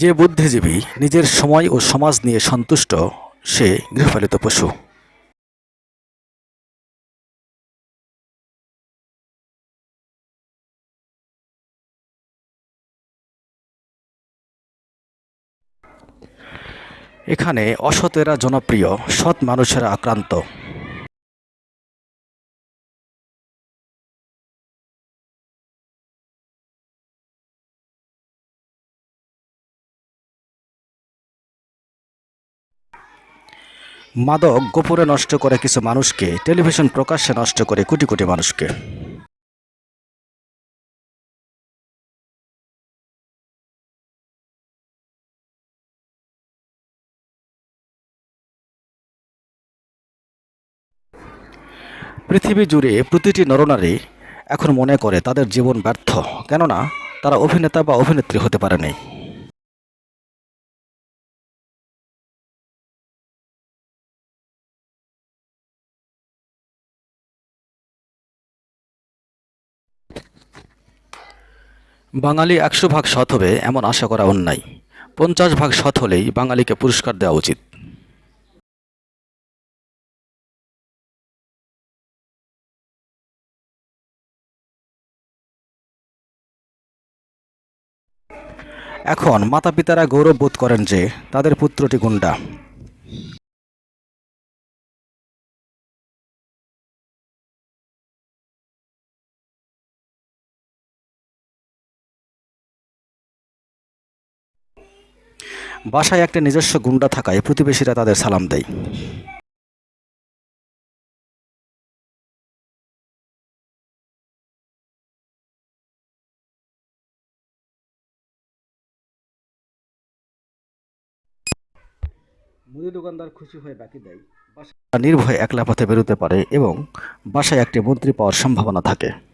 যে বুদ্ধিজীবী নিজের সময় ও সমাজ নিয়ে সন্তুষ্ট, সে গৃহপালিত পশু। এখানে অসতেরা জনপ্রিয়, সৎ মানুষেরা আক্রান্ত। মাদক গোপনে নষ্ট করে কিছু মানুষকে, টেলিভিশন প্রকাশ্যে নষ্ট করে কোটি কোটি মানুষকে। পৃথিবী জুড়ে প্রতিটি নরনারী এখন মনে করে তাদের জীবন ব্যর্থ, কেননা তারা অভিনেতা বা অভিনেত্রী হতে পারেনি। বাঙালি একশো ভাগ সৎ হবে এমন আশা করা অন্যায়। পঞ্চাশ ভাগ সৎ হলেই বাঙালিকে পুরস্কার দেওয়া উচিত। এখন মাতা পিতারা গৌরব বোধ করেন যে তাদের পুত্রটি গুন্ডা। বাসায় একটা নিজস্ব গুন্ডা থাকায় প্রতিবেশীরা তাদের সালাম দেয়। মুদি দোকানদার খুশি হয়ে বাকি দেয়। বাসা নির্ভয়ে একলা পথে বেরোতে পারে এবং বাসায় একটি মন্ত্রী পাওয়ার সম্ভাবনা থাকে।